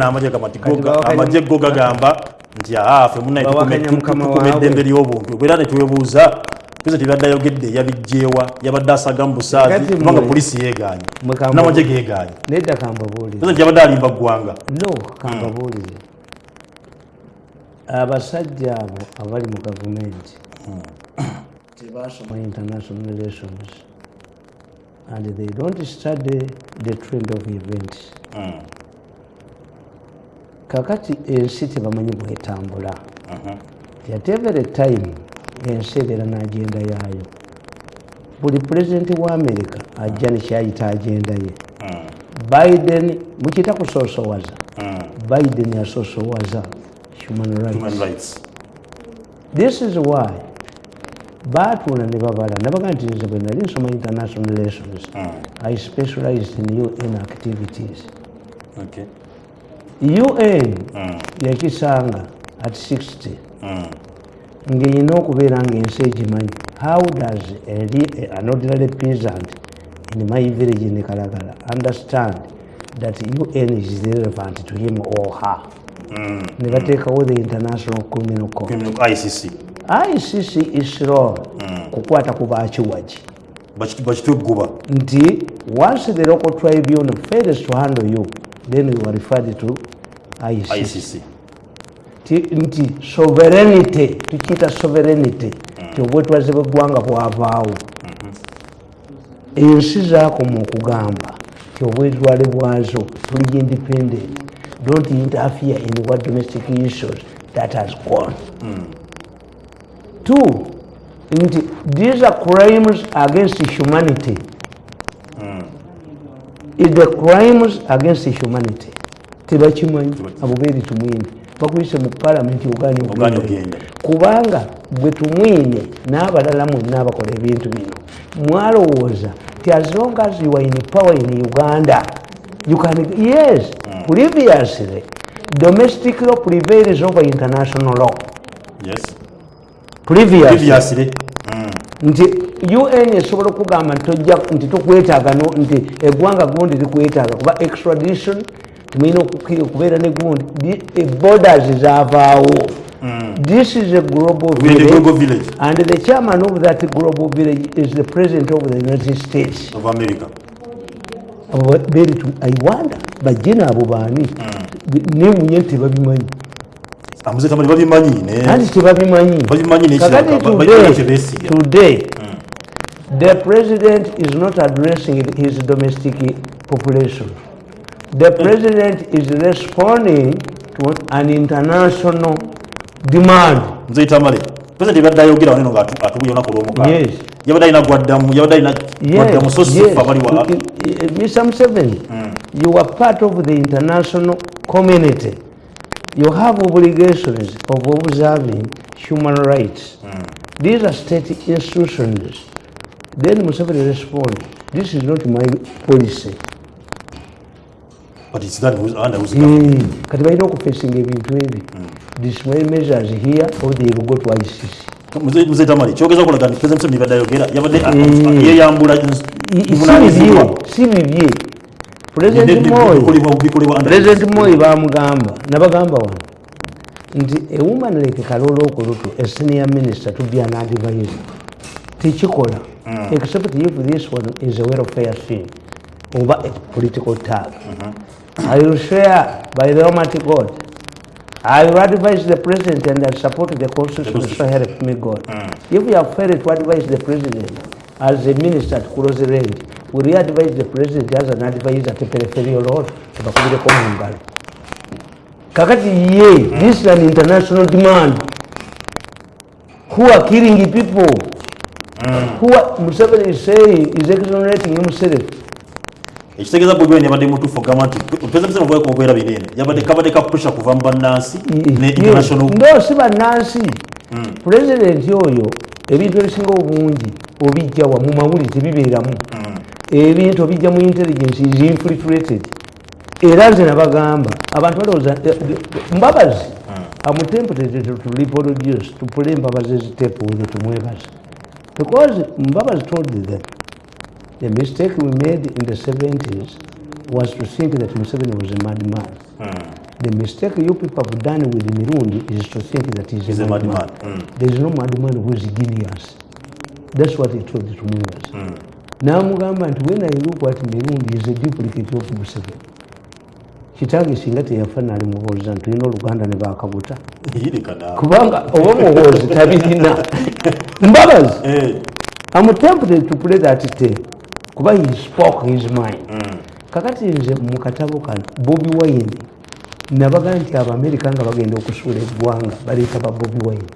n'amagye amagye go gagamba nti aafe ah, munaetukumedde emberi y'obuntu obeera netwebuuza kuza tebaddayogedde yabijjeewa yabadde asagamu busaazi kubanga polisi yeeganye n'amagye geeganye nti yabadde alimba ggwanga kambabuulire hmm. abasajja abo abali mu gavumenti tebasoma hmm. international relations and they don't study the trend of events hmm. kakati ensi tebamanyi bwetambula yatevere uh-huh. time ensi ebeera neagenda yaayo buli pulezidenti wa amerika ajja nekyayita agenda ye uh-huh. biden mukita kusosowaza uh-huh. biden yasosowaza human rights this is why batuuna ne babala nabaga nti nze bwe nali nsoma international relations i specialized in un activities un mm. yakisanga at 60 mm. ngeyina okubeera ngaensi egimanyi how does anodrary peasant in my village ne kalagala understand that un is relevant to him or her mm. ne batekawo the international criminal court icc is wrong kukwata kubakiwaki bakitegguba nti once the local tribune fails to handle you then you are referred to icc nti soverenity tukiyita soverenity ti obwetwaze mm. bweggwanga bwavaawo mm-hmm. ensi zaakoma okugamba ti obwetwale bwazo buli independent don't interfere in what domestic issues that has gone mm. two nti these are crimes against humanity mm. the crimes against humanity tebakimanyi abubeeri tumwine bakuyise mu palamenti oganyogende kubanga bwe tumwine n'abalala mwenna abakola ebintu bino mwalowooza ti azonga ziwaini power in uganda yes mm. previously domestic law prevails over international law previously mm. nti un esobola okugamba nti tokwetaaga nti eggwanga gondi likwetaaga kuba extradition mwine okubeera ne gundi borders zavaawo this is a global village, a global village. and the chairman of that global village is the president of the united states of america beri i wonder bajina abo baani mm. ne munye nti babimanyi kandi tebabimanyitoday mm. the president is not addressing his domestic population mm. the president is responding to an international demand nzitamale president ibadde ayogira wanino ngatu atubuyona kulomoka yes yabadde ina gwaddam yabadde ina gwaddam sosu fabali wa miss am seven you are part of the international community you have obligations of observing human rights mm. these are state institutions then musafiri respond this is not my policy But it's that who's under who's coming. Mm. Kati balina okufesinga ebintu ebi. Mm. Disciplinary measures here or they will go to ICC. Mzee Tamari, kula gani, kyogeza kulaga ni President Museveni ye ya ambula, yeyambula ivunaanyizibwa. Si bibye. President Moi President Moi baamugamba nabagamba wano Ndi, a woman like Karolo Okoloto a senior minister to be an advisor tichikola, hmm. except if this one is a welfare thing over a political tag. Mm -hmm. I will swear by the Almighty God. I will advise the president and I support the constitution, the so help me God. Mm. If we have failed to advise the president as a minister at close range, will you advise the president as an advisor at the peripheral role? Tubakubireko Kakati ye, mm. this is an international demand. Who are killing people? Mm. Who are, Museveni is saying, is exonerating himself. ekitegeeza bobi wene yabadde mutuufu ogamba nti opezamizema bwaye kubeera binene yabadde kabadde ka pressure kuva mu bannansi ne international ndoosi hmm. bannansi pulezidenti oyo ebintu ebisinga obungi obijja wa mu mawulize bibeeramu hmm. ebintu obijja mu intelligence is infiltrated era nze nabagamba abantu balowooza eh, eh, eh, mbabazi amutempted hmm. to reproduce to play mbabazi ezitepe oyo tumwebaza because mbabazi told them The mistake we made in the 70s was to think that Museveni was a madman. Mm. The mistake you people have done with Mirundi is to think that he's, he's a madman. Mad mm. There is no madman who is genius. That's what he told the Tumugas. Mm. Namugamba nti when I look at Mirundi is a duplicate of Museveni. kitange singa teyafaana ali muhoozi nti tulina oluganda ne bakabuta kubanga oba muhoozi tabirina mbabazi am eh. tempted to play that tape kuba he spoke his mind mm. kakati nze mu katabo kano bobi wine nabagaa nti abaamerika nga bagenda okusuula eggwanga baleeta ba bobi wine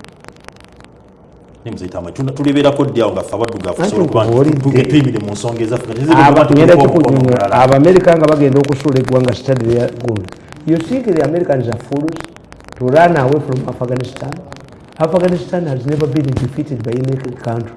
abamerika nga bagenda okusuula eggwanga stadyagund yosinkire americans are fools to run away from afghanistan afghanistan has never been defeated by any country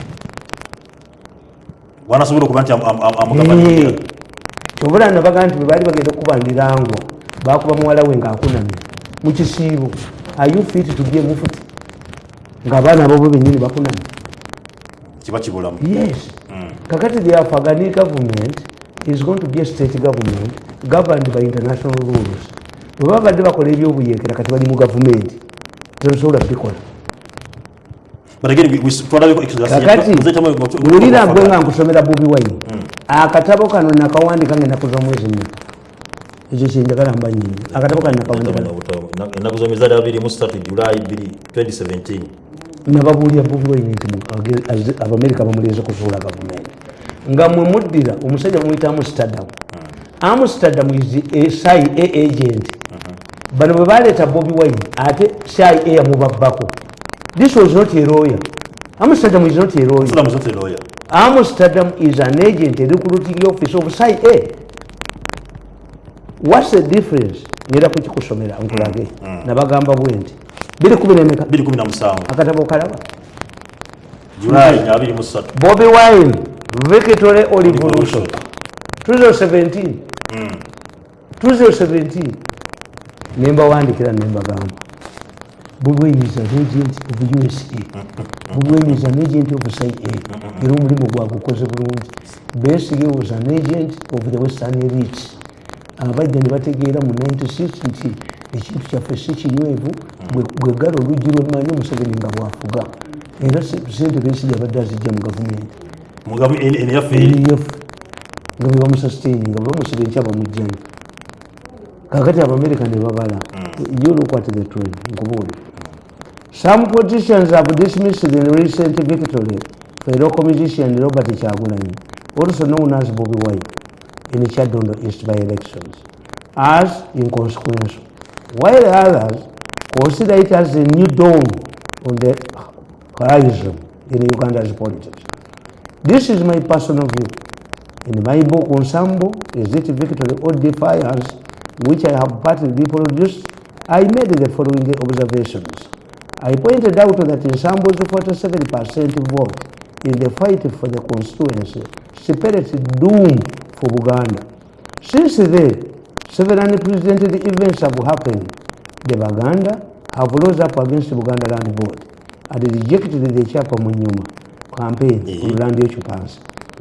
wanasobola kuba nti amugabanyira kyobula nabaga nti bwebaali bagenda okubandirangwa bakuba muwala we ngaakunamye mukisiibo ayu fit tugye mufuti ngaabaana abobwe benyini bakunamye kiba kibulamu yes mm. kakati theafagani government is going to be state government governed by international rules bwebabadde bakola ebyobuyekera kati bali mu gavumenti tebasobola bikola wulira gwe nga nkusomera bubi waine mm. akatabo kano nakawandika ngaenakuza omwezi mmeka ekyo kyenjagala mba nyini akatabo kano nakawandinababuulira bubi waine nti abamerika bamuleze kuzuula gavumenti nga mwe muddira omusajja mwita amsterdam mm. amsterdam is eh, sia eh, agent mm-hmm. bano bwe baleeta bobi waine ate sia eh, yamubabbako disozinotieroya amsterdam is not eroya amsterdam is an agent erecruiting office of si a whats the difference nera kukikusomera mm, nkulage mm. nabagamba bwe nti 217 akatabo kalaba julay 23 bobi wine victory olivolution 2017 mm. 2017 nembawandikira nembagamba bubwemiza nagent of usa bubwemiza nagent of cia era omulimu gwagukoze bulungi besiga was an agent of the western elit abajja ne bategeera mu 96 nti ekintu kyaffe si kinywevu bwegala oluggi lwemanyi omuseveni nga bwafuga era sente besiga abadde azijja mu gavumenti nga bebamusustaini nga bebamusibenti abamujjanyo kakati abamerika ne babala yo mm. lokwate the trend nkubuulira Some politicians have dismissed the recent victory for local musician Robert Chagulani, also known as Bobby White, in Chadondo East by-elections, as inconsequential, while others consider it as a new dawn on the horizon in Uganda's politics. This is my personal view. In my book, Ensemble, Is It Victory or Defiance, which I have partly reproduced, I made the following observations. I pointed out that in Sambo's 47% vote in the fight for the constituency, she perished doom for Buganda. Since then, several unprecedented events have happened. The Buganda have rose up against Buganda Land Board and rejected the Chapa Munyuma campaign mm -hmm. on land occupants,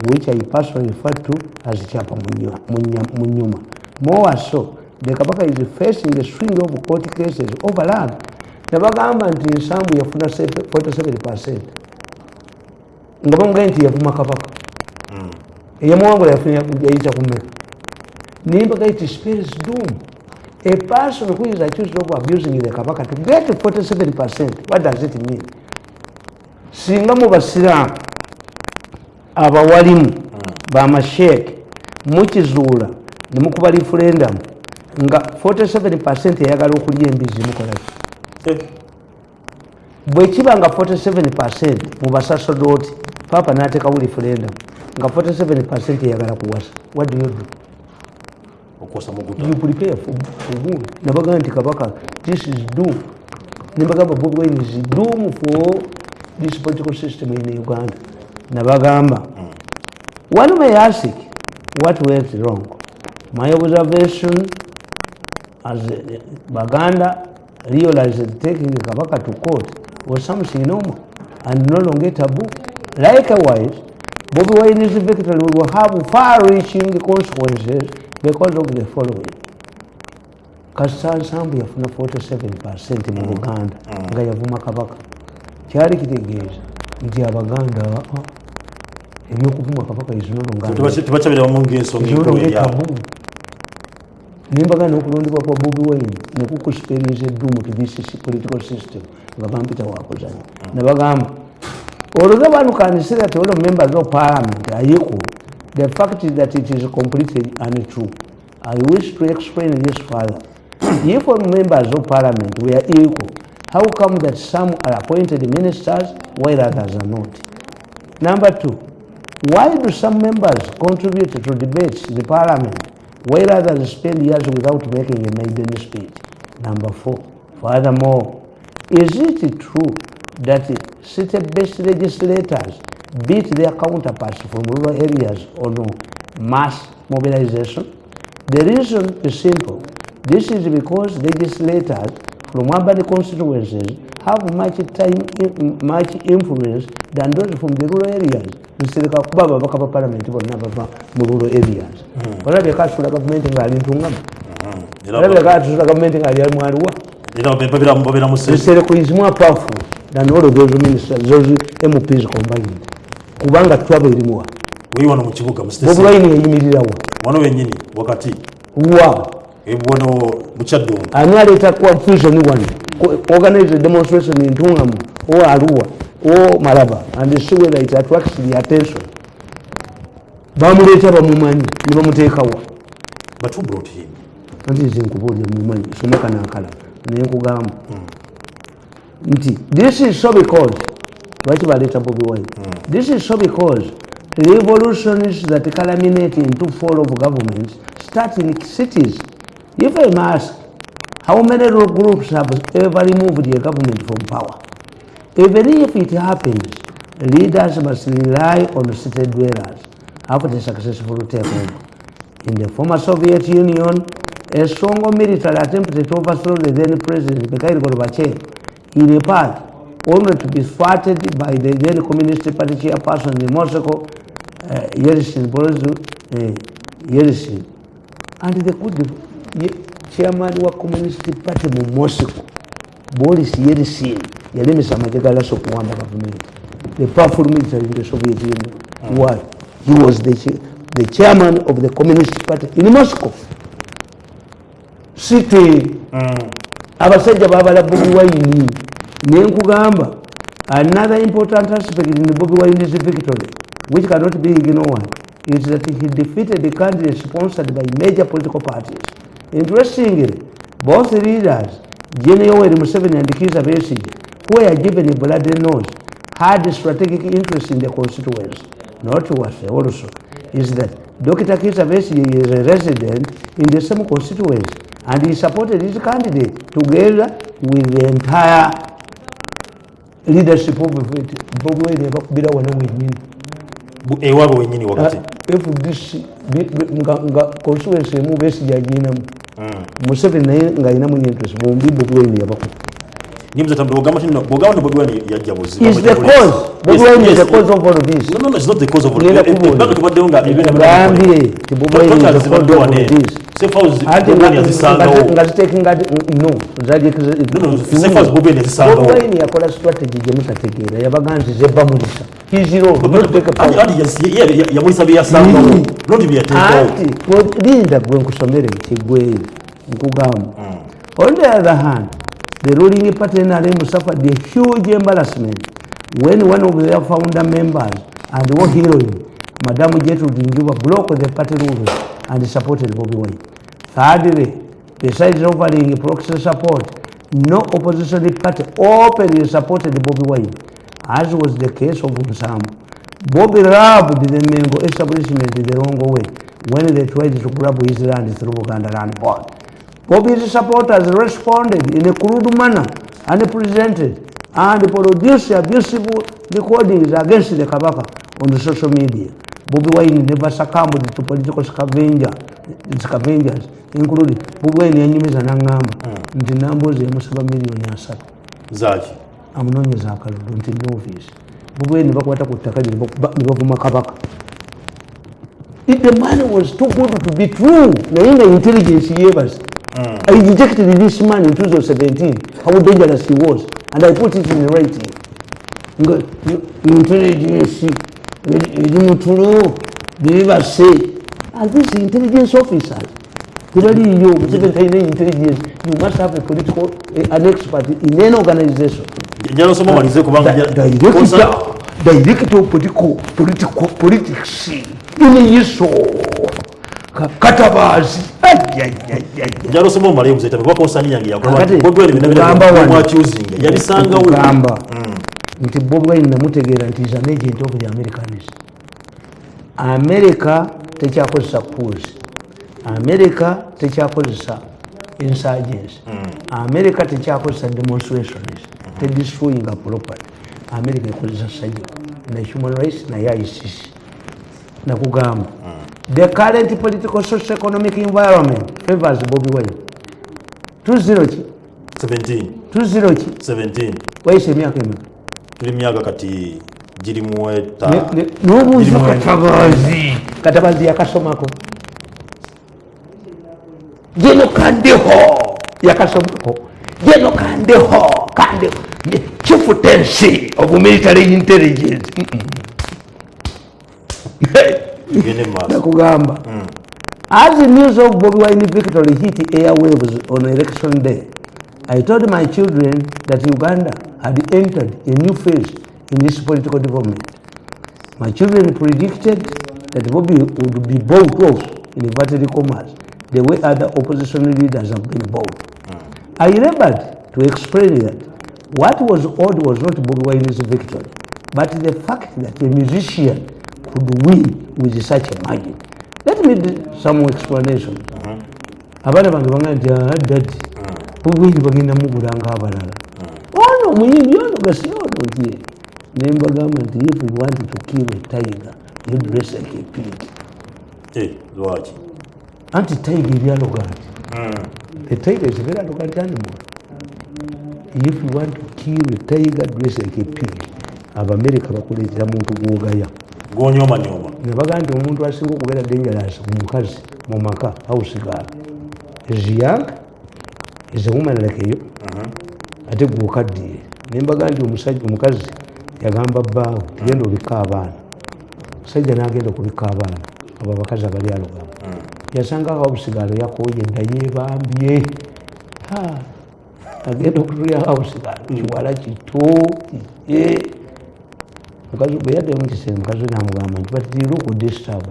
which I personally refer to as Chapa Munyuma. More so, the Kabaka is facing a string of court cases over land nebagamba nti ensambu yafuna 47 nga bamugae nti yavuma kabaka hmm. eyamuwangula yayita kumeka nimbagae ti spirits doom a person who is accused of abusing the kabaka to get 47 what does it mean singa mubasiramu abawalimu hmm. bamasheke mukizuula nemukuba lifulendamu nga 47 eyagala okulya embizi mukolaki bwekiba nga 47 mubasasodoti papa nateka wulifrenda nga 47 eyagala kuwasa nabaga nti kabaka nbagambabobwenizidm for this political system in uganda nabagamba mm. one may ask what went wrong my observation as eh, baganda realize that taking Kabaka to court was something normal and no longer taboo. Likewise, Bobi Wine's victory will have far-reaching consequences because of the following. Kasa Nsambu yafuna 47% mu uganda mm-hmm. nga yavuma Kabaka. Kyali kitegeeza nti Abaganda ah, ah, ebyokuvuma Kabaka izinolo nga tebakyabeeramu nemba kana kulondikwa kwabobi wine nekukusperiensa dumu to this political system vakaambita wako zvanyu navakaamba although vanokanisira toda members of parliament aiko the fact that it is completely untrue i wish to explain this further if members of parliament were equal how come that some are appointed ministers while others are not number two why do some members contribute to debates in the parliament Why rather spend years without making a maiden speech? Number four. Furthermore, is it true that city-based legislators beat their counterparts from rural areas or no? Mass mobilization? The reason is simple. This is because legislators from urban constituencies have much time much influence than those from the rural areas lusereka kuba ababaka ba palamenti bonna bava mu rural areas mm-hmm. olabye kasula gavumenti ngaali ntungama mm-hmm. olabye kasula gavumenti ngaali ali mwaliwa lusereko is more powerful than all of those ministers those mps combined kubanga twaba erimuwa wewano mukibuga bobulayini yayimirirawa wano wenyini wakati wa ebwono mukyaddumu ani aleeta confusion wano organize a demonstration in Tungam or Arua or Malaba and see whether it attracts the attention. Bamuleta Bamumani, Nibamutekawa. But who brought him? And this is in Kubo, the Mumani, Sumaka Nakala, Nyakugam. This is so because, right about it, Bobby Wayne. Hmm. This is so because the revolutions that culminate into fall of governments start in cities. If I mask, How many groups have ever removed the government from power? Even if it happens, leaders must rely on city dwellers after successful takeover. In the former Soviet Union, a strong military attempted to overthrow the then President Mikhail Gorbachev in a part, only to be thwarted by the then Communist Party chairperson in Moscow, uh, Yeltsin, Boris uh, Yeltsin. And the coup. chairman wa communist party mu moscow boris yelsin yalemesa amaje ga laso kuwanda gavumenti the powerful military in the soviet union mm. why he was the, the chairman of the communist party in moscow city mm. abasajja babalabobiwaini nenkugamba another important aspect in bobiwaini's victory which cannot be ignored is that he defeated the country sponsored by major political parties Interestingly, both leaders, Jenny Yoweri Museveni and Kizza Besigye, who were given a bloody nose, had a strategic interest in the constituency. Not what also is that Dr. Kizza Besigye is a resident in the same constituency and he supported his candidate together with the entire leadership of it. ewaabwe wenyini wakati uh, fdc nga constituency emu besigye aginamu museveni naye ngaalinamu interest bombi bobiwaini yabaku yakola strategy gemutategeera yabaganzizebamulisa kiziro nodeka ali ali yasi yamulisabi yasango nodibiyete anti kodinda gwe nkusomere kigwe nkugamu hmm. on the other hand the ruling party na lemu suffer the huge embarrassment when one of their founder members and war heroine madam Gertrude Njuba broke the party rules and supported Bobi Wine thirdly besides offering proxy support no opposition party openly supported Bobi Wine as was the case of Nsamu. Bobby robbed the Mengo establishment the wrong way when they tried to grab his land through Uganda Land Board. Bobby's supporters responded in a crude manner and presented and produced abusive recordings against the Kabaka on the social media. Bobby Wayne never succumbed to political scavenger, scavengers, including Bobby Wayne and Yumi Zanangam, mm. and the numbers of Muslim million Zaki. amunoonyeza akalulu nti novice bwe nebakwata ku ttaka nebavuma kabaka the man was too good to be true naye nga intelligence yebas hmm. i rejected this man in 2017 how dangerous he was and i put it in writing Because intelligence eri mutulo say and this intelligence officers teraliyo museveni talina intelligence you must have a political an expert in any organization nyarosoma malize kubanga direct direct political political politics ili yiso katabazi nyarosoma nti hmm. bob namutegeera nti of the america tekyakozesa kuuzi america tekyakozesa insurgency hmm. america tekyakozesa demonstrationist redestroying property america e ikozesa sayo The human rights naye icc nakugamba mm. the current political social economic environment favors Bobby wine 20 ki 17 20 ki 17 wayise emyaka emeka tuli myaka kati girimu eta nobuuza katabazi katabazi yakasomako jeno kandeho yakasomako jeno kandeho chief tensi of military intelligence nakugamba mm. as the news of bobi wine victory hit air waves on election day i told my children that uganda had entered a new phase in this political development my children predicted that bobi would be bowt off in inverted commerce the way other opposition leaders have been bowt mm. i labored to explain that what was odd was not Bobi victory, but the fact that a musician could win with such a margin. Let me do some explanation. Uh-huh. Abana bange bangaati ah, dadi uh-huh. obuyimbi bagenda mugula ng'abalala uh-huh. ono oh, omuyimbi ono oh, gasiodoye oh, ne mbagamba nti if you want to kill a tiger you dress like a pig Eh, lwaki anti tiger ebyalogati a hmm. tiger is very arrogant animal if you want to kill a tiger dress like a pig abamerika bakuleetera muntu gwogaya gonyomanyoma nebagambye omuntu asinga okubeera dangeros omukazi mu maka hausegar is young is woman like yo uh-huh. ate gwokaddiye nembagambye omusajja omukazi yagamba bbaawe tugenda obika abaana omusajja nagenda okubika abaana abo abakazi abalyalogamu uh-huh. yasangaho hausegar yakoye ddayeebambye ah, agenda okutuya house mm. kiwala kito mukazi gwe mukazi namugamba nti mm.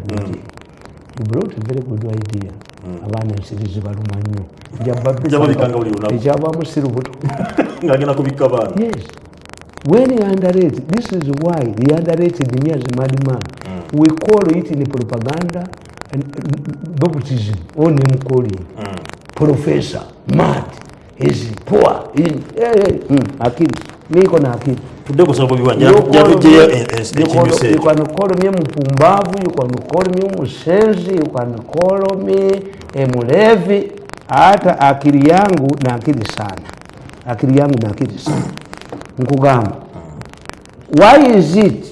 nti brought a very good idea mm. abaana ensirizi baluma nnyo ekyavaamu si lubuto yes when he underrated this is why he underrated me as a madman we call it in propaganda and baptism or name calling professor mad hizi poa hizi eh, eh, Mm. akili niko na akili ndio sababu viwanja jarujia ekinyuse yuko anakolomye yaani eh, eh, mupumbavu yuko anakolomye umusenzi yuko anakolomye emulevi eh, hata akili yangu na akili sana akili yangu na akili sana nkugamba why is it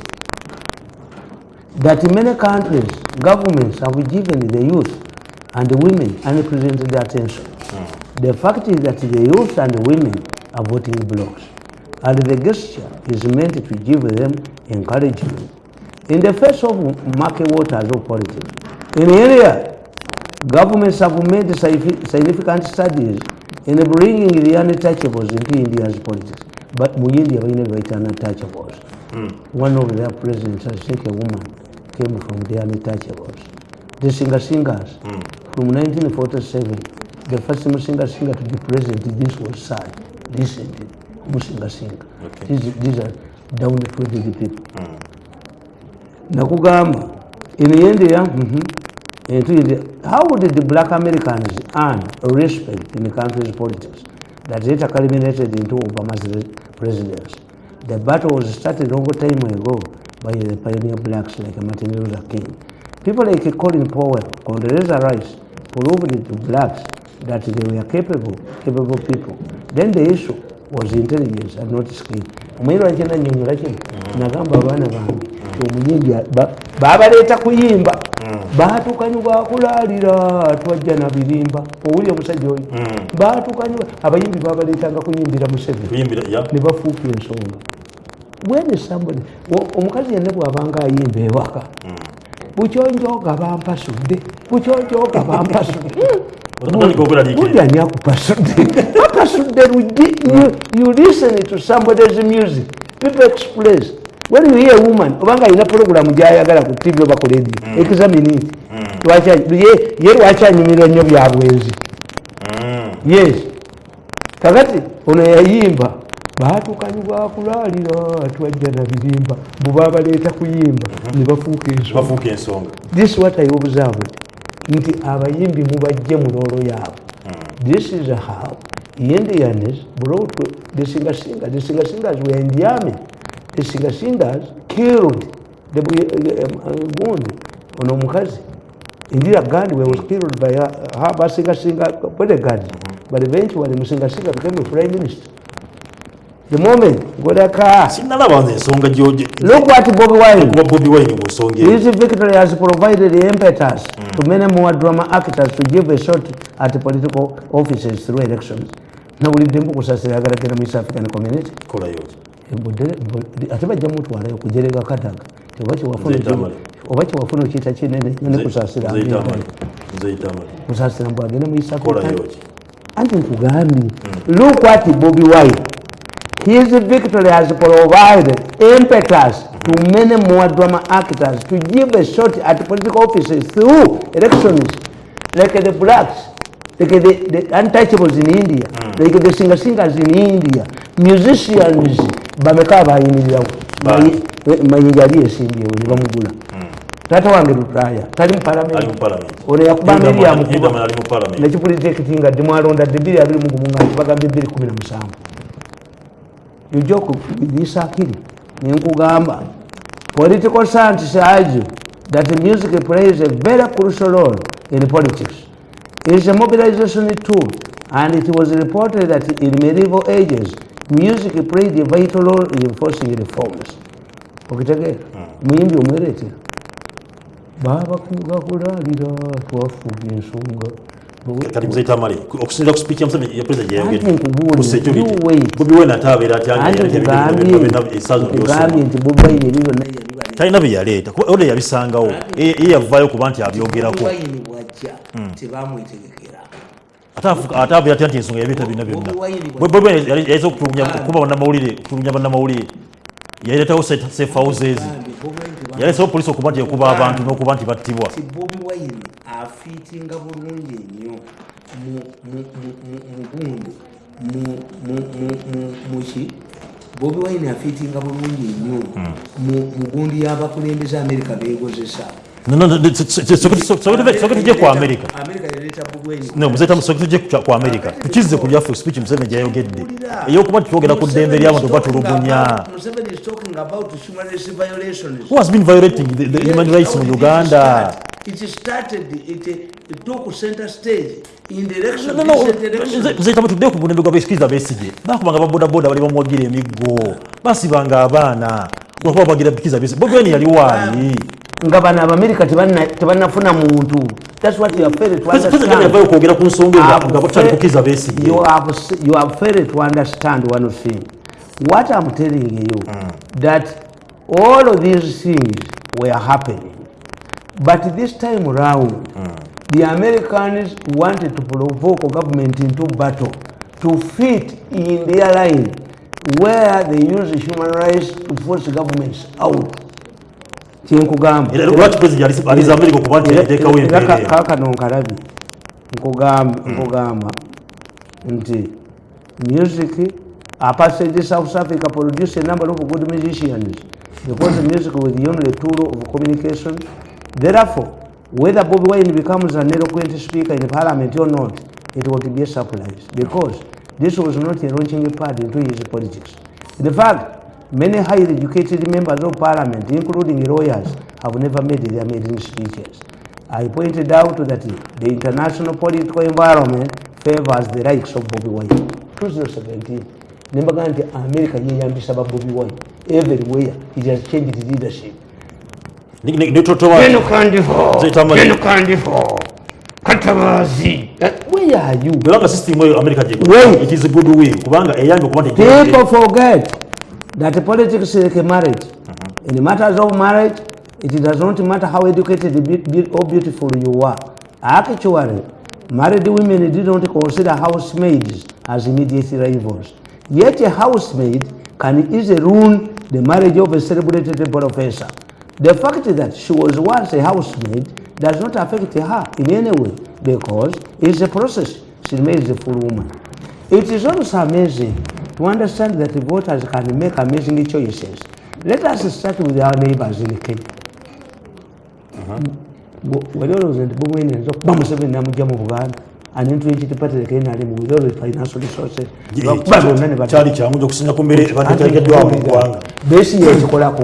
that in many countries governments have given the youth and the women unprecedented attention The fact is that the youth and women are voting blocks, and the gesture is meant to give them encouragement. In the face of market waters of politics, in India, governments have made significant studies in bringing the untouchables into India's politics. But mu India, we never untouchables. Mm. One of their presidents, I think a woman, came from the untouchables. The singer singers mm. from 1947 the first Musinga singer to be present, this was sad, Listen, Musinga singer. Okay. These, these are downtrodden people. Mm. Nakugamba, in the end, yeah, mm-hmm. how did the black Americans earn respect in the country's politics that later culminated into Obama's presidency? The battle was started a long time ago by the pioneer blacks like Martin Luther King. People like Colin Powell, Condoleezza Rice, proved to blacks that they were capable, capable people. Then the issue was intelligence and not skill. Omuyimbi wange nannyonnyola kino mm. nagamba abaana bange nti omuyimbi baabaleeta kuyimba mm. baatukanyubakulaalira twajja nabirimba owuli omusajja oyo mm. baatukanyuba abayimbi baabaleetanga kuyimbira museveni ne bafuuka ensonga bwene sambuni omukazi yenne bw'abanga ayimba ewaka bukyonjoga bampasudde bukyonjoga bampasudde Mudi anya kupasunde. Kupasunde ruji. You listen to somebody's music. People express. When you hear a woman, obanga ina programu jaya gara ku TV oba ku radio. Hmm. Examine it. Hmm. Wacha ye ye wacha nyimiro nyo byabwezi. Hmm. Yes. Kagati ono yayimba baatu kanyuga kulalira atwajja na bibimba. Bubaba leta kuyimba ni bafuke ensonga. This what I observed. nti abayimbi mubajje mu loolo yaabwe hmm. this is how indians brought the singer singers the singer singers were in the army the singer singers killed the gundi uh, uh, ono omukazi indira gandhi we was hmm. killed by her, uh, her singer singer bodyguard hmm. but eventually the musinga singer became a prime minister the moment ngoleka sinalabanza ensonga gyoje look what Bobby wine What Bobby wine was this victory has provided the impetus mm. to many more drama actors to give a shot at political offices through elections nawulidde mbukusasira agalagera mu east african community kolayo ate bajja mutwalayo kujerega kadaga oba kyewafuna okiyita kinene ne kusasira kusasira mbw agenda mu east african anti nkugambye mm. look what bobi wine His victory has provided impetus to many more drama actors to give a shot at political offices through elections like the blacks, like the, the untouchables in India, mm. like the singer singers in India, musicians, Bamekaba in India, Mayingari is in India, Bamugula. Hmm. Tata wange lutaya, tali mparamenti. Ali mparamenti. Ule ya kubamiri ya mkubwa. Ndama ali mparamenti. Nechipuli jekitinga, dimuwa londa, debiri ya bili mkubunga, chupaka bili kumina msambu. jujja okugisa akiri nenkugamba political scientists argue that music plays a very crucial role in politics is a mobilization tool and it was reported that in medieval ages music played a vital role in enforcing reforms okitegeera hmm. muyimbi omweretera baba kugakulalira twafuga ensonga kati muzeyita mali okusinzira ku spiiki yamusajja yapuliza gyeyogeddebobiwene ate abeera atyanesaambye nti bobaine bibyona talina byeyaleeta kubaoda yabisangawo ye yavaayo kuba nti abyogerako hmm. ate abeera atya nti ensonga yabiyeta byonna byonna yayiza okutulugunya bannamawulire yayiretawo sefauzeezi yayisawo polisi okuba nti ekuba abantu nokuba nti battibwa afiitinga bulungi nnyo mugundu muki bobi waine afiitinga bulungi nnyo mugundu yabakulembeza amerika begozesa kwamerikakizekubyafeeyogeddeyokubatitwogera kuddembe lyabantu batulugunyaa it started it, it took center stage in the election no, no, no. direction zeta mutude ku besikiza besije bakubanga baboda boda bali bomwagira emigo basi banga abana kwa kwa bagira bikiza besi bogwe ni yali wali ngabana ba America tibana tibanafuna muntu that's what you have failed to understand kwa sababu kwa ku songo ngabo tsali kukiza besi you have you have failed to understand one thing what i'm telling you mm. that all of these things were happening But this time round, mm. the Americans wanted to provoke government into battle to fit in their line where they use human rights to force governments out. Tinkugamba. Mm. Nkugamba, nti music apart South Africa produce a number of good musicians because music was the only tool of communication Therefore, whether Bobi Wine becomes an eloquent speaker in parliament or not, it will be a surprise because this was not a launching pad into his politics. In fact, many highly educated members of parliament, including lawyers, have never made their maiden speeches. I pointed out that the international political environment favors the likes of Bobi Wine. 2017, Nembagante America yeyambisa ba Bobi Wine. Everywhere, He has changed leadership geno kandiho geno where are you kubanga system eyo america gye it is a good way. people forget that politics is like a marriage uh -huh. in matters of marriage it does not matter how educated or beautiful you are actually married women did not consider housemaids as immediate rivals yet a housemaid can easily ruin the marriage of a celebrated professor the fact that she was once a housemaid does not affect her in any way because it's a process. She remains a full woman. It is also amazing to understand that voters can make amazing choices. Let us start with our neighbors in Kenya. bwelolowooza nti bumwene ayinza okuba museveni namugja mu buganda anentu ekitipatirekei nalimu with all the financial resources bakuba byonna ne bakyali kyangu okusinga ku mbere ebateekeddwawo mu ggwanga beesi yekikolako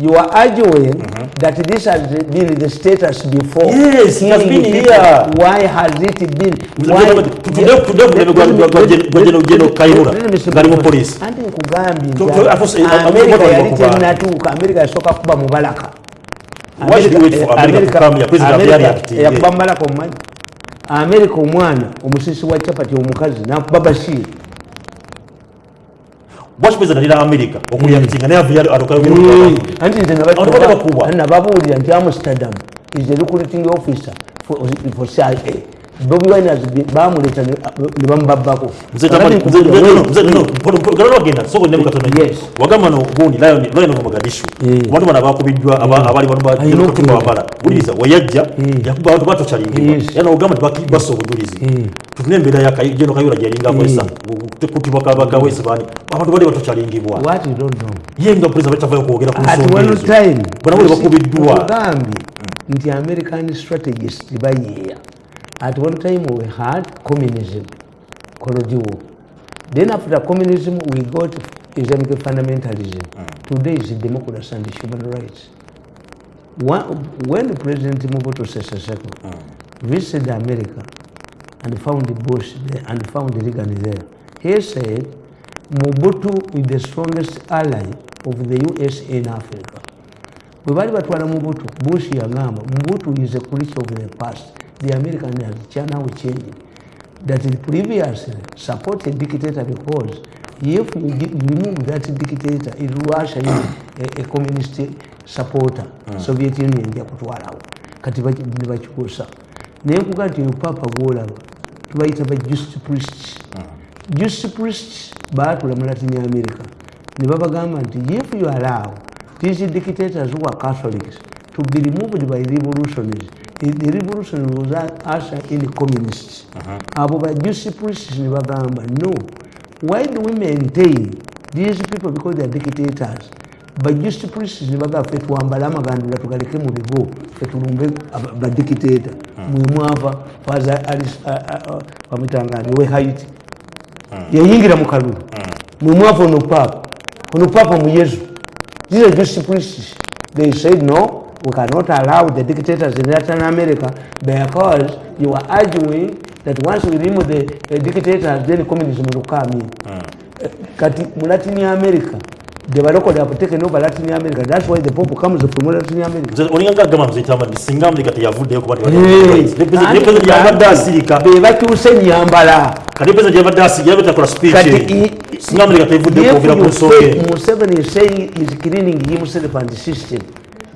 you are arguing mm -hmm. that this has been the status before. Yes, it has been here. Why has it been? Why? Anti nkugambye Amerika yali tennatuuka, Amerika yasooka kuba mubalaka. Why should we wait for America to come here? America, America, America, America, America, America, America, omwana omusisi America, America, omukazi America, America, bwaki pulezida nalira amerika mm. okulya mitinga naye avuyayo atokayoanti mm. nze nababuulira nti amsterdam is the recruiting officer for, for cia Bobi Wine bamuleta ne bamubabbako genda soko ne mukatono yes. wagamba no gundi layo ne layo mogadishu eh. abantu bana bakubiddwa abali bano bakino abala buliza eh. wayajja eh. yakuba abantu bato chalingi yana ogamba baki baso budulizi tutune mbera ya kayigeno kayura jalinga kwesa kutibwa kabaka wese bani abantu bali bato chalingi bwa what you don't know yenga president batafayo kuogera ku at one time bana bali bakubiddwa nti american strategist bayiya At one time we had communism, Korodiwo. Then after communism we got Islamic fundamentalism. Mm. Today is democracy and human rights. When President Mobutu Sese Seko hmm. visited America and found Bush there and found Reagan there, he said Mobutu is the strongest ally of the US in Africa. Bwe bali batwala Mobutu, Bush yagamba Mobutu is a creature of the past. the American has now changed. That it previously supported dictator because if you remove that dictator, it Russia is a, a communist supporter. Mm. Soviet Union ya kutwala wo. Katiba ni bachikosa. Naye kukati yo papa gola tubaita ba just priest. Mm. Ah. Just priest baatu la Latin America. Ni baba gamba nti if you allow these dictators who are Catholics to be removed by revolutionaries, the revolution was usher in the communists. Abo ba juicy priests ni bagamba, no. Why do we maintain these people because they are dictators? Ba juicy priests ni bagamba, fetu ambala magandula tukalike mu bigo, fetu lumbe ba dictator. Mwimu hava, faza alis, wa mitangani, we haiti. Uh-huh. Ya yingi na mukalulu. Mwimu hava unupapa. Unupapa mu uh-huh. yezu. These are juicy priests. They said no. we cannot allow the dictators in Latin America because you are arguing that once we remove the uh, dictators, then communism will come in. Hmm. Kati mm. uh, Latin America, they were locally have taken over Latin America. That's why the Pope comes from Latin America. The only thing that comes from the Singam, they got to have food, they got to have food. They got to have food. They got to have food. Kati pesa jeva dasi, jeva takura speech. Kati i... Singam, they got to have food. If you say Museveni is saying he's cleaning himself and the system,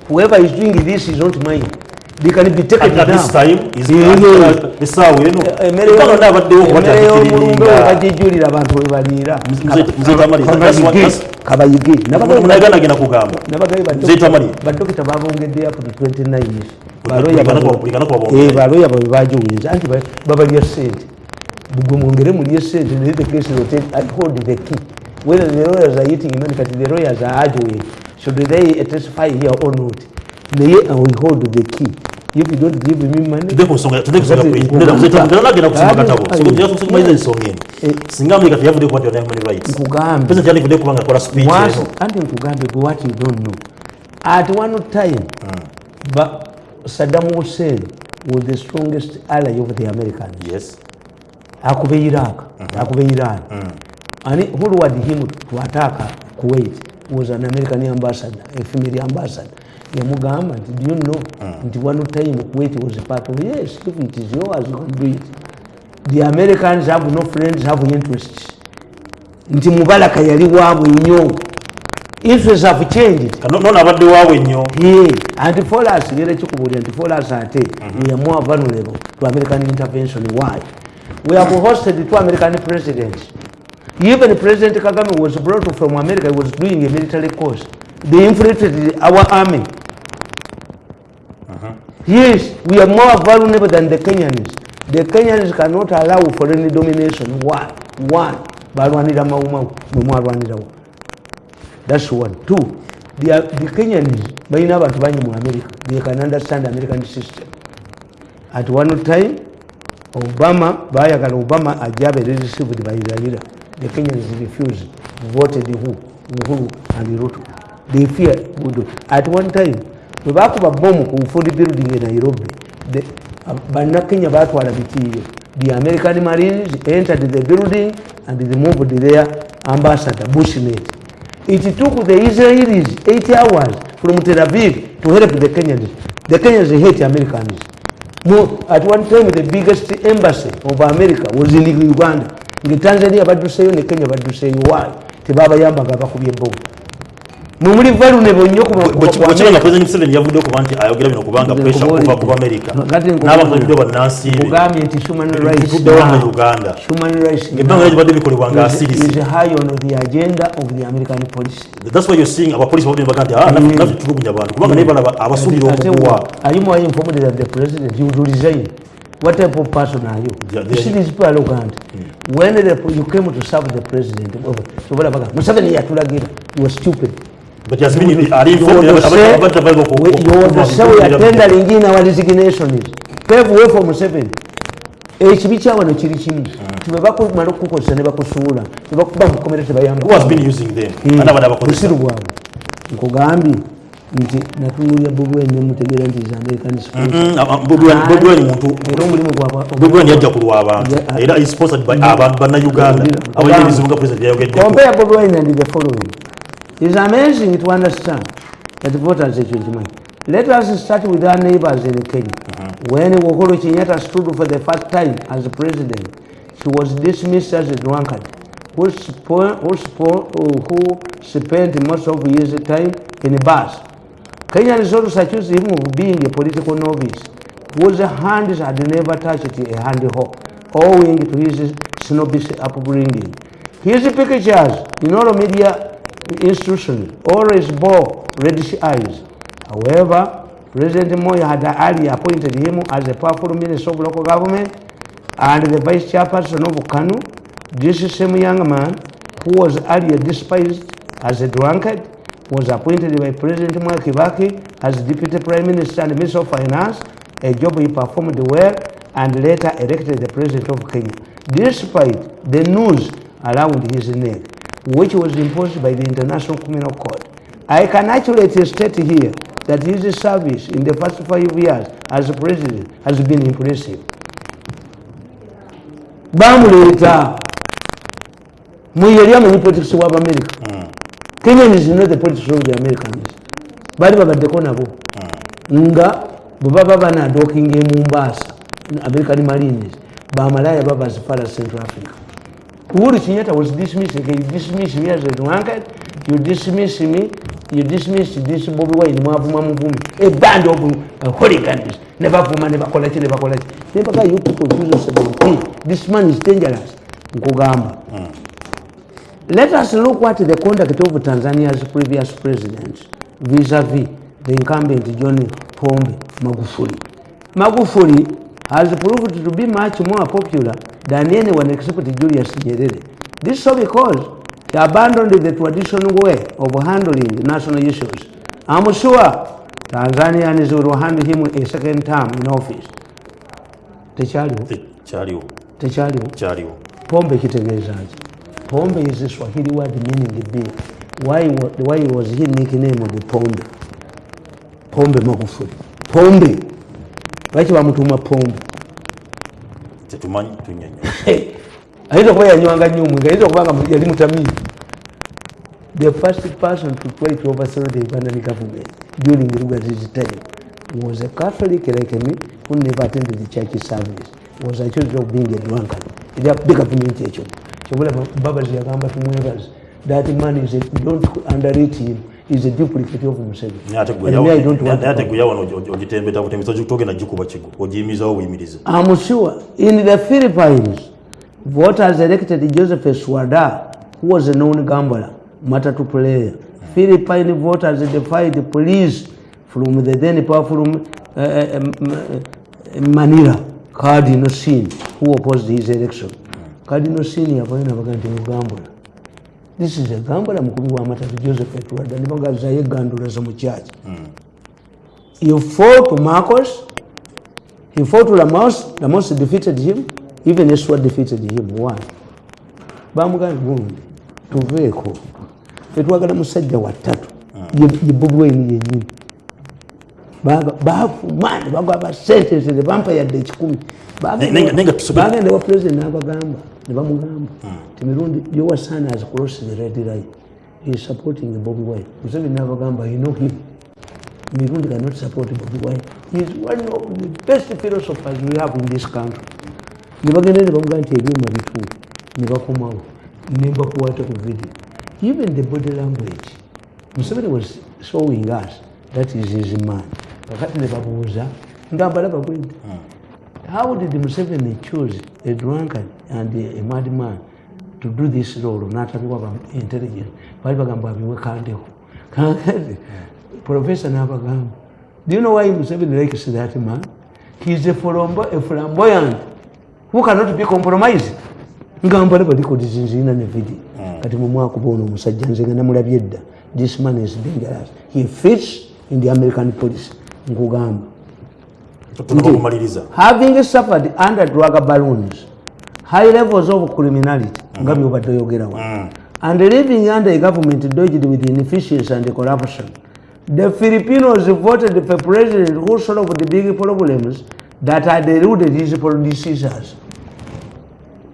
whoever is doing this is not mine they can be taken at this time is not esawe no mpaka nda abadde wo kwata kirilinga baje julira abantu we balira nze tamari that's what is kabayige nabaga munaga nagina kugamba nabaga ibadde nze tamari badokita babongedde up to 29 years baroya bana kwa bongo eh baroya babo bajuwinza anti baba ya sent bugo mongere muri sent the case rotate and hold the key whether the lawyers are eating in fact the lawyers are arguing should they testify here or not? May I withhold the key if you don't give me money? So what you have to what you don't know. At one time, mm. but Saddam Hussein was the strongest ally of the Americans. Yes. Akube Iraq, mm -hmm. Akube Iran. Mm. And who were him to attack Kuwait? was an American ambassador, a female ambassador. Yamugama, did you know? Mm. It one time Kuwait was a part of yes, if it is yours, you can do it. The Americans have no friends, have no interests. Nti mubala kayali wabwe nyo. Interests have changed. No, no, no, no, wabwe nyo. Hii. Anti followers, nire chukubuli, anti followers ate, mm -hmm. we are more vulnerable to American intervention. Why? We have hosted the two American presidents. even president kagame was brought from america he was doing a military course they infiltrated our army uh -huh. yes we are more vulnerable than the kenyans the kenyans cannot allow foreign domination one one balwanira mawumawu nemwalwanirawo that's one two the, uh, the kenyans balina abantu bangi mu america they can understand american system at one time obama bayagala obama ajabe received by zaira the Kenyans refused, voted who? Uhuru and Ruto. They fear Budo. At one time, we back up a bomb who ku the building in Nairobi, the um, Kenya back bikiiyo the american marines entered the building and removed their ambassador bushnet it took the israelis eight hours from tel aviv to help the kenyans the kenyans hate americans no at one time the biggest embassy of america was in uganda nga tanzania badduseyo ne kenya badduseyo waayi tebabayambaga abakubya ebbowa mumuli valuable nnyo kubwekibanga pulezidenti museveni yavuddeko kuba nti ayogera bino kubanga pressure kuva ku amerika n'abakulidde bannansiibe kugambye nti humanrightsdewanga uganda ebbanga lyo gibadde bikolebwa ngaasirisethats why youseeing abapolisi babadde baga nti ah, naffe mm. tulugunya bantu kubanga naye balaba abasuubira okukuwa what type of person are you? Yeah, you see these people arrogant. Yeah. Hmm. When the, you came to serve the president, oh, so whatever, you were stupid. But yes, meaning you are informed. You are tendering in our resignation is. Pave way for Museven. HB eh, Chawan and Chirichim. Hmm. To Babako Maroko Seneva Kusula. To Babako Community Bayam. Who has been using them? Another Babako Silva. Kogambi. nti natunulira bobi wine nemutegeera nti zaamerican mhm. ah, ah, bobi wine muntu wine yajja kulwabantu ah. era isponsored by abantu bannauganda abalina ebizibu nga president byayogeddeko compare bobi wine and the following it's amazing to understand that voters ekyokimanye let us start with our neighbors in kenya mm -hmm. when wohoro kenyatta stood for the first time as president she was dismissed as a drunkard who, spo who, spo who spent most of his time in bars Kenyan resources accused him of being a political novice, whose hands had never touched a handhoe, owing to his snobbish upbringing. His pictures in all media institutions always bore reddish eyes. However, President Moya had earlier appointed him as the powerful minister of local government and the vice chairperson of KANU, this same young man who was earlier despised as a drunkard was appointed by President Mwai Kibaki as Deputy Prime Minister and Minister of Finance, a job he performed well and later elected the President of Kenya, despite the noose around his neck, which was imposed by the International Criminal Court. I can actually state here that his service in the first five years as President has been impressive. bamuleeta muye eri amanyi politics America. kenyans no the politics of the americans bali babaddeko nabo nga bwebaba banadokinga emumbasa american marines bamalaya babazifala central africa uhuru kinyata was dismissing he dismissed me as an uncle you dismiss me you dismiss this bobi wine mwavuma muvumi a band of uh, holigans nevavuma nevakolaki nevakolaki nempaka you people choose a seventeen this man is dangerous nkugamba mm. Let us look at the conduct of Tanzania's previous president vis-a-vis -vis the incumbent John Pombe Magufuli. Magufuli has proved to be much more popular than anyone except Julius Nyerere. This so because he abandoned the traditional way of handling national issues. I'm sure Tanzanians will hand him a second term in office. Techaliwo. Techaliwo. Techaliwo. Pombe kitegezaje. Pombe is a Swahili word meaning the beer. Why, why was he nicknamed the Pombe? Pombe Magufuli. Pombe. Laki bamutuma pombe. Tetumanyi tunyenyo. Haito kwa yanywanga nyumwe, haito kubanga yali mutamizi. The first person to try to overthrow the Ugandan government during the Ugandan time was a Catholic like me who never attended the church service. Was accused of being a drunkard. They are big government kyobula babazi yagamba tumwebaze that man is a, don't underrate him is a duplicate of Museveni. guyawa ogitembeta butembesa togenda gikuba kigo ogiyimizawo buyimiriza. I'm sure in the Philippines voters elected Joseph swada who was a known gambler matatu player. Mm. Philippine voters defied the police from the then powerful uh, uh, um, uh, Manila Cardinal Sin who opposed his election. kadino senior bayina bagandi mugambula this is a gambler mukubi wa matatu joseph edward ni bagaza ye gandula za muchachi mm. you fought to marcos he fought to lamos lamos defeated him even as what defeated him why bamugani bundi tuveko etwagala musajja watatu mm. ye bubwe ni yenyewe bafumane bagwaba sentence nebampa yadde ekikumi bagendewa president nabagamba nebamugamba ti mirundi yowasan has cross the red line heis supporting bobi wine museveni nabagamba you know him mirundi cannot support bobi wine heis one of the best philosophers we have in this country nebagende nebamugamba nti ebyuma bituu nebakomawo nembakuwata ku video even the body language museveni was showing us that is his mind kakati nebabuuza nga balaba bwedi hmm. how did museveni choose a drunkard and a madman to do this role natabiwa intelligence bali bagamba abiwe kandeho kakati hmm. professor nabagamba do you know why museveni likes that man heis a, a flamboyant who cannot be compromised ngambala balikodi zinzirina nevidi hmm. kati mumwakuba ono omusajja nzenga namulabye edda this man is dangerous he fits in the american policy nkugamba having suffered under drug balloons high levels of criminality mm. nga byobadde oyogerawo mm. and living under a government dodged with inefficiency and corruption the philippinos voted for president who solved the big problems that had eluded his policesers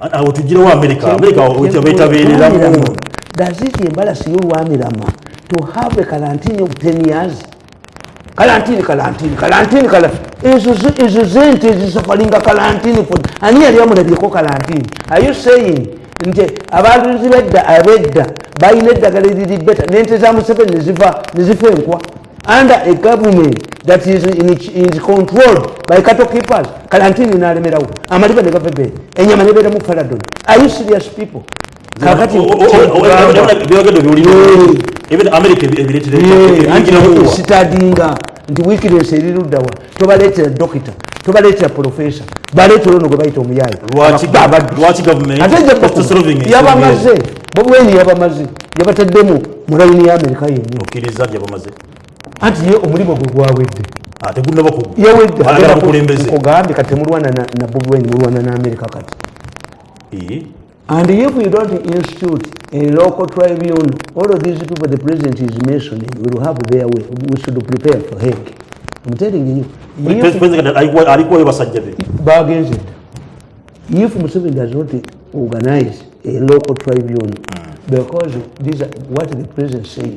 abo tujira wa america america wakuita betabirira does it embarrass you one rama to have a quarantine of 10 years quarantine quarantine quarantine quarantine is is isn't is suffering a quarantine for ani ali amuna biko quarantine are you saying nje abantu zibedda abedda bayine dagale di better nente za museveni ziva nizifenkwa under a government that is in, in controlled by cattle keepers kalantini nalemerawo amaliba ne gavebe enyama nebera mu faradon are you serious people sitadinga nti wikiresi eriruddawa tobaletera dokita tobaletera profesa baletera ono gwe bayita omuyayiyabamaze bobweni yabamaze yabataddemu mu layini ya amerika yenni anti ye omulimu gwe gwawedde ah, yaweddeogambye kati temulwana na bobwen mulwana naamerika kati and if you don't institute a local tribune all of these people the president is masoning will have their way we should prepare for hek i'm telling youbagenzed if museven does not organize a local tribune hmm. because these are what the president says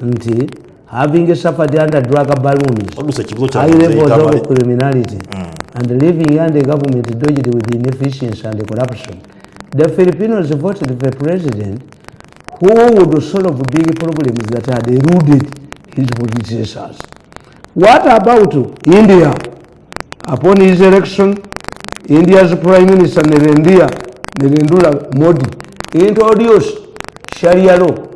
nti having suffered under drug balloons high levels of criminality mm. and living under government dodged with inefficiency and corruption the Filipinos voted for a president who would solve big problems that had eroded his predecessors. What about India? Upon his election, India's Prime Minister Narendra Modi introduced Sharia law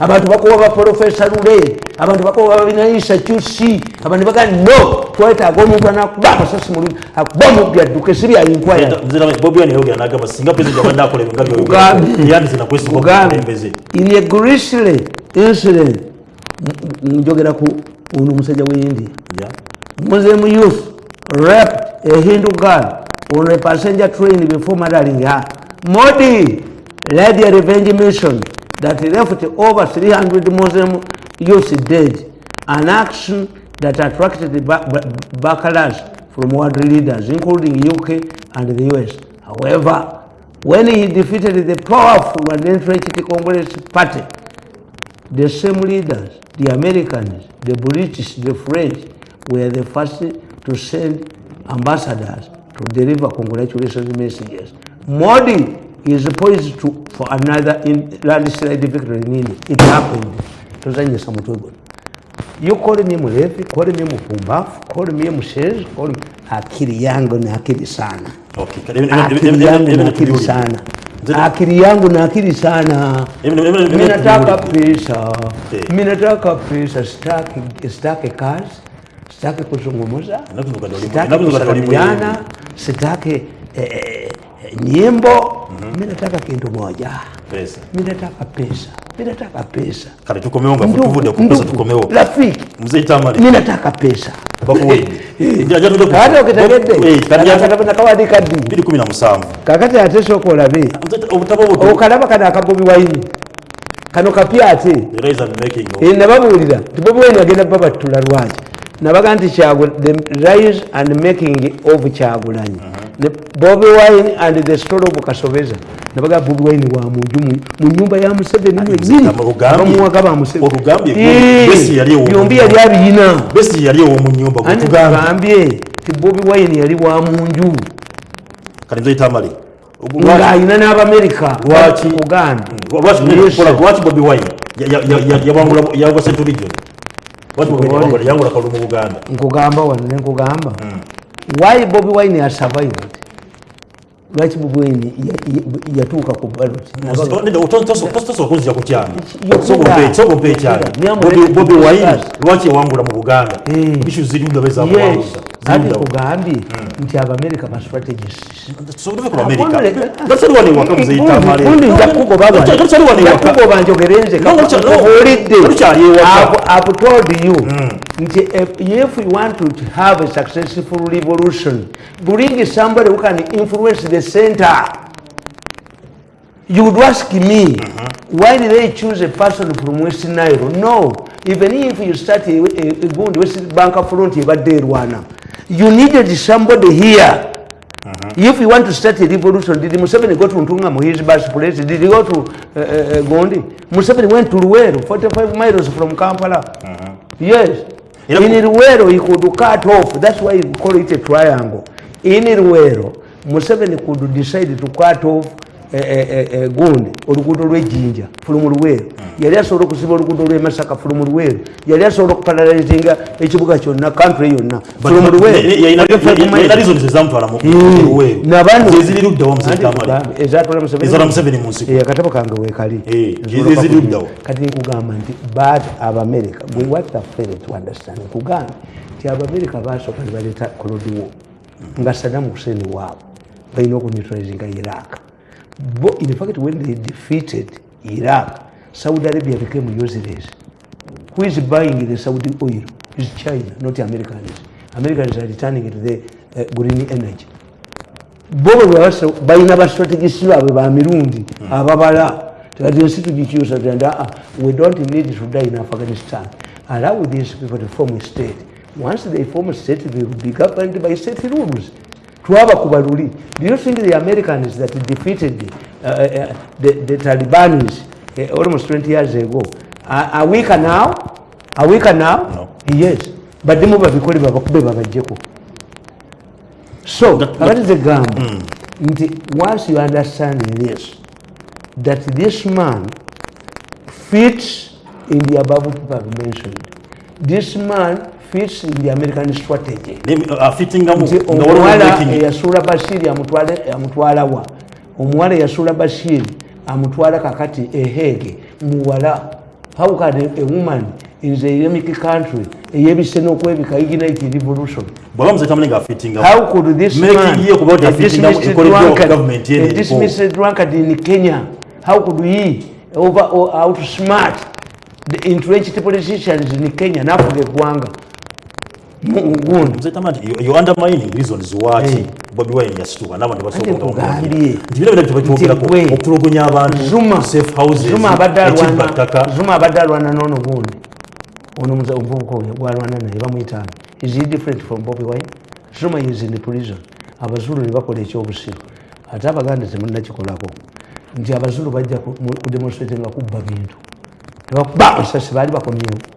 abantu bakuwa baprofesa lule abantu bakuwa babinaisa qc abantu baga no kwaita sasa mulu bya duke siri ya ya zira na gaba twetaaga omuntu anakuba ngabyo ugambi yani zina kwesi ugambi mbeze ilye grisle incident njogera ku ono ya muze mu youth rap a e hindu girl on a passenger train before madalinga modi led a revenge mission that left over 300 Muslim youths dead, an action that attracted the backlash from world leaders, including UK and the US. However, when he defeated the powerful and entrenched Congress party, the same leaders, the Americans, the British, the French, were the first to send ambassadors to deliver congratulations messages. Modi is poised to, for another in landslide victory nini it happened tozanyisa mutwe gona you call me mlevi call me mpumbafu call me mshenzi call me akili yangu na akili sana okay. yangu na akili sana akili yangu na akili sana minataka pesa minataka pesa sitaki sitaki kazi sitaki kuzungumza sitaki kusalimiana sitaki nyimbo -hmm. Mimi nataka kintu moja. Pesa. Mimi nataka pesa. Mimi nataka pesa. Kale tukomeonga kutuvuda kwa pesa tukomeo. Rafiki. Mzee Tamari. Mimi nataka pesa. Bako wewe. Eh, Ndio Hata eh, kadi. Kakati atesho ko Okalaba kana akagomi waini. Kano kapya ate. Raise and making. Eh nababulira. agenda baba tulalwaje. Nabaga nti the rise and making of Kyagulanyi. Uh mhm. -huh. bobi wine and the store obukasobeza nabaga bobi wine wa munjumu mu nyumba ya museveni mwezini bamugamba museveni olugambye eh, besi yali wo nyumba yali abina besi yali wo mu nyumba gutugambye ti bobi wine yali wa munju kandi zaita mali nga ina na abamerika wachi ugandi wachi kola wachi bobi wine yabangula yabwa sentu region wachi bobi wine yangula kalumu uganda nkugamba wanne nkugamba hmm. why bobi wine has survived lwaki mubweni yatuuka ku balottosobola okuzja ku kyalo ekyalo bobi waini lwaki ewangula mu buganda ishu ziri mugabe zakuwangula Ali kugambi nti aba America ma strategies. I've told you hmm. if you want to have a successful revolution, bring somebody who can influence the center. You would ask me uh-huh. why did they choose a person from West Nairo? No. Even if you start a, a, a good West Bank of Front, you got there one. you needed somebody here mm -hmm. if you want to start a revolution did Museveni go to Ntunga Muhizibas place did he go to uh, uh, uh Gondi Museveni went to Luero 45 miles from Kampala mm -hmm. yes you know, in Luero he could cut off that's why he call it a triangle in Luero Museveni could decide to cut off egundi eh, eh, eh, oluguudo lwejjinja hmm. fulumu luweeru yali asobola okuziba oluguudo lwemasaka fulumu luweeru yali asobola okuparalizinga ekibuga kyonna kantry yonna fulumuluweeruezatwalakatabo kange wekali kati nkugamba nti bat abamerika wattafeetndstankugambe ti abamerika basooka nibaleeta kolodiwo nga sadamu kuseni waabwe balina okunetralizinga iraka in fact, when they defeated Iraq, Saudi Arabia became useless. Who is buying the Saudi oil? It's China, not Americans. Americans are returning to the uh, green energy. bo balina bastrategisi baabwe bamirundi hmm. ababala kati ensi tugikyusa tanda uh, we don't need to die in afghanistan allow these people to form a state once they form a state they will be governed by state rules twaba ku baluli do you think the americans that defeated uh, uh, the, the talibans uh, almost 20 years ago uh, are weaker now are weaker now no. yes badde mu babikole babakube babajjeko so that is the gamb hmm. nti mm. once you understand this that this man fits in the above people mentioned this man fits in the American strategy. Uh, omuwala yasula Basiri amutwala wa. Omuwala yasula Basiri amutwala kakati ehege. Muwala. How can a woman in the Islamic country eyebise n'okwebika ignite revolution? Bwaba muzeta mulenga fitting up. How could this man a dismissed drunkard in Kenya? How could he over or outsmart the entrenched politicians in Kenya? Nafuge kwanga. wound. Zetamani, you, you undermining reasons why eh. hey. Bobby Wine has to another one. Do you know that you were to go to Gunyava, Zuma, safe houses, Zuma, Badarwan, Bataka, Zuma, Badarwan, and on a wound? Onumza Ubuko, Warwan, and Evamitan. Is he different from Bobby Wine? Zuma is in the prison. Abazulu Bakoli Chobusil. Atabaganda is a Munachikolago. The Abazulu by the demonstrating a good bargain. Bakasas Valbakomu.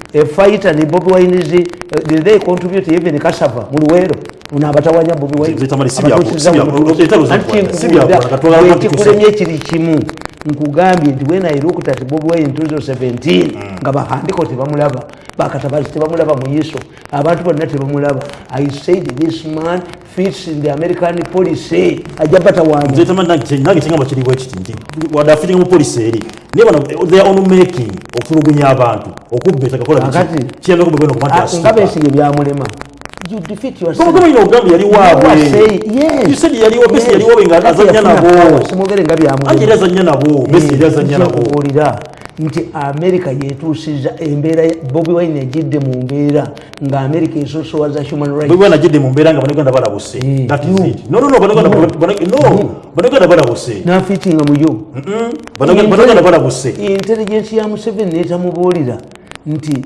a fighter ni Bobby Wine is uh, did they contribute even Kasava mu unabata wanya Bobby Wine zitamali sibia sibia sibia sibya sibya sibya nkugambye nti wenairkutatibobwaintuzo 17 mm. nga bahandiko tebamulaba bakatabazi tebamulaba mu yiso abantu bonna tebamulaba i said this man fits in the american policy ajabata wange kinga bakiriwo ekiti nti wadde afitinga mu polisi eri nthey on making okutulugunya abantu okubbetakakolakati kiyambeko mubeno kubantu asinga besinga ebyamulema you defeat yourselfolira nti america yetusiza embeera bobi wine egidde mu mbeera nga america esosowaza humanrinafitinga muyo intelligence ya museveni netamubuulira nti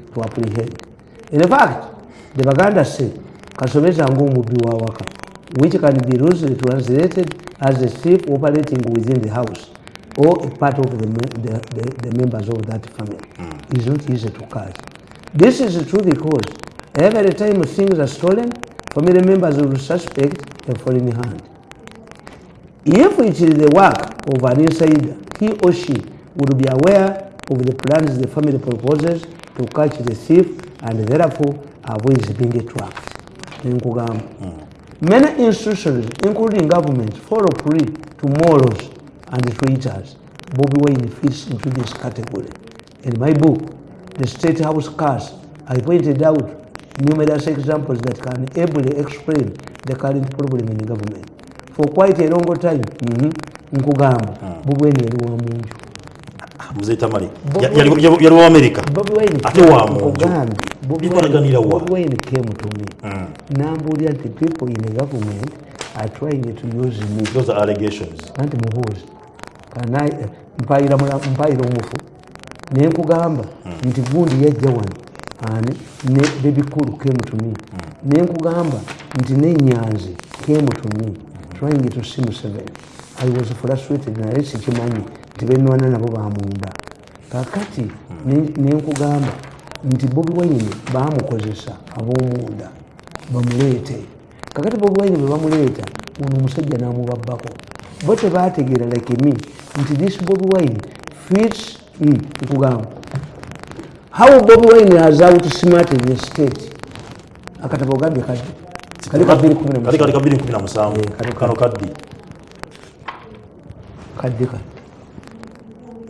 to apprehend. In fact, the Baganda say, Kasomesa Ngumubi waka," which can be loosely translated as a thief operating within the house or a part of the, the, the, the members of that family. Mm. It's not easy to catch. This is true because every time things are stolen, family members will suspect a foreign hand. If it is the work of an insider, he or she would be aware of the plans the family proposes to catch the thief and therefore avoids being trapped. Mm. Many institutions, including governments, follow free to morals and traitors. Bobby Wayne fits into this category. In my book, The State House Cars, I pointed out numerous examples that can ably explain the current problem in the government. For quite a long time, mm -hmm. Nkugamba, mm. Bobby Wayne, Nkugamba, muzeta mali yali wa amerika ate wa mungu bobi wa bobi wa ini came to me mm. nambuulira nti people in the government are trying to use me those are allegations anti mubuuzi kana mpaira mpaira omufu naye nkugamba mm. nti gundi ya wano ani ne bebikulu came to me mm. naye nkugamba nti nenyanzi came to me hmm. trying to see me seven i was frustrated na resi kimanyi tibenwana nabo bamunda kakati hmm. nenkugamba nti bobi wayini bamukozesa abomunda bamuleete kakati bobi wayini bwebamuleeta ono omusajja namubabbako bo tebategeera like me nti this bobi wayini fit nkugamba how bobi wayini has out smart in the state akatabo gambye kadi kali ka217 kano kaddi kaddi kadi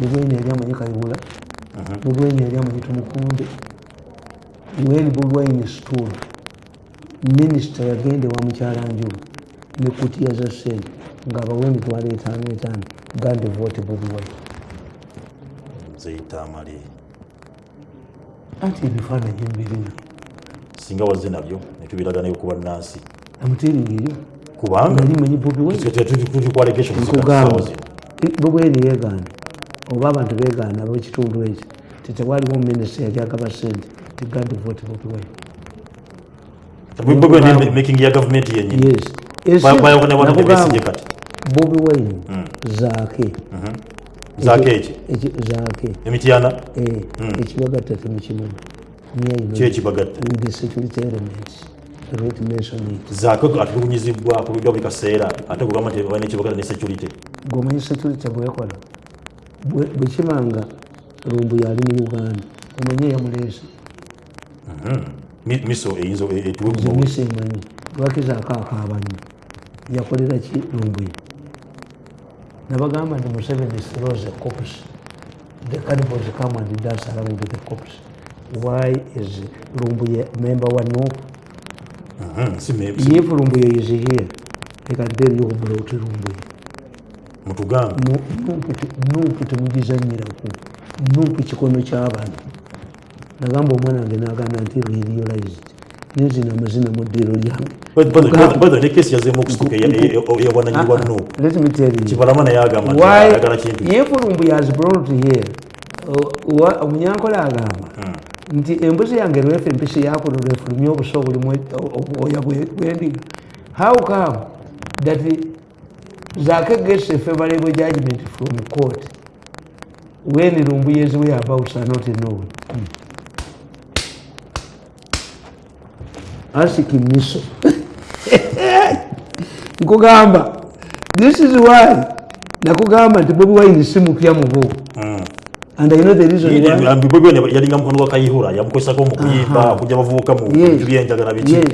mubwene yali amanyi kayibula uh-huh. mubwene yali amanyi tumukunde weni bulwaine stool minisita yagende wamukyala njulu nekutiya za sente ngaabawa emitwalo etaano etaano gandivoti bubuwaine zeitamale anti ebifaananyi mbirina singa waze nabyo netubiragana yokuba nansi amutiringiyo kubanga yali manyi bubuwaine tetukwalegesha kugamba bubwaine yeganda oba abantu ab'ekitundu ekyo titewaliwo minisita yajagaba sente tigadivotibotwekyo bobi wine hmm. zaake mm-hmm. zaake emityana ekibagatta temukimanya kyekibagatta zaako buli kaseera ate kugamba nti balina ekibagala ne security gwemanyi security bwekola bwekibanga lumbu yali mu uganda omanye yamuleesa misoemisa mm-hmm. e, emanyi lwakizaako akaabanyo yakolera ki lumbu nabagamba nti museveni throws a cops the carnivals come and dance around the cops why is lumbuye memba wa nopa mm-hmm. if lumbuye is here ekadde eriyo obulauti lumbuye mutugamba nupu tumugiza nyiraku nupu kikono kyabantu nagamba omwana wange nagamba nti realized nezina amazina muddiro lyange yefulumbu yazibrotheomunyankole agamba hmm. nti embuzi yange lwefe mpisi yakulo lwefulumya obusa obulimu obwoya bwendiga how come that zaka gets a favorable judgment from court when Rumbuya's whereabouts are not known. Mm. Asking Miso. Nkugamba, this is why Nakugamba to Bobuwa in the Simukia Mubu. Mm. and i know the reason why ambibwe bene yari ngamukundwa kayihura yamukosa ko mukuyimba kujya bavuka mu kujendaga na biki eh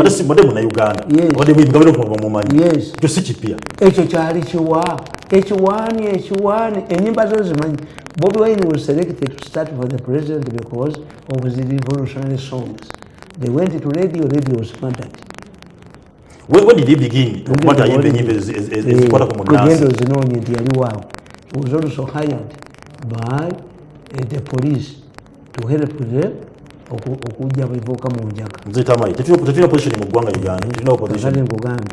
arasi bade mu na Uganda bade bingabiro mu mumanyi cyo si kipia echo cyari kiwa ekiwani ekiwani enyimba zo zimanyi Bobi Wine was selected to start for the president because of his revolutionary songs. They went to radio, radio was fantastic. When, when did he begin? Kugendo zinoonye ndiyaliwao. He was also hired by the police to help them okujja bivuuka mu njaga tetulina opposition mu ggwanga uganda nkugambye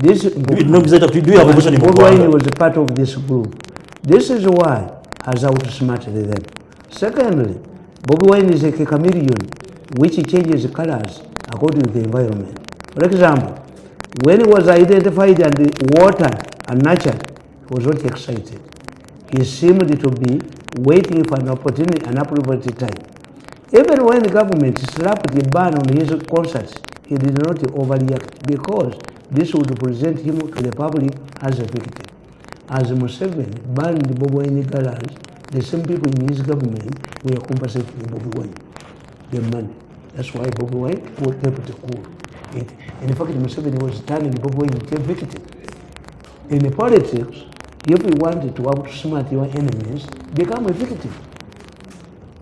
This, Bobi was a part of this group. This is why has outsmarted them. Secondly, Bobi Wine is a chameleon which changes colors according to the environment. For example, when he was identified and water and nature, he was not excited he seemed to be waiting for an opportunity, an appropriate time. Even when the government slapped the ban on his concerts, he did not overreact because this would present him to the public as a victim. As Museveni banned Bobo Inigalas, the same people in his government were compensating Bobo Wine, the money. That's why was Wine kept cool. It, in fact, Museveni was turning Bobi Wine into a victim. In politics, if you want to outsmart your enemies become victim.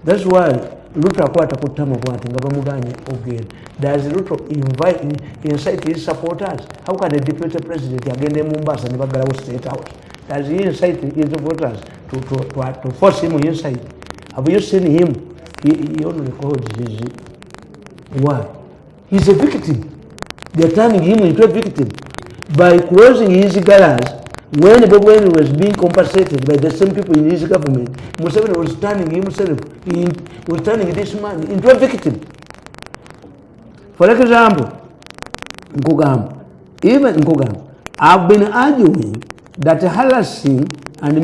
that's why luto akwata ku ttama bwati nga bamuganye ogenda does luto invite incite his supporters how can a deputy president again agende mumbasa ne bagalawo state house does he incite his supporters to, to, to, to force him inside have you seen him he, he only calls his why he's a victim they're turning him into a victim by closing his garage when Babylon was being compensated by the same people in his government, Museveni was turning himself, in, was turning this man into a victim. For example, Nkugam, even Nkugam, I've been arguing that harassing and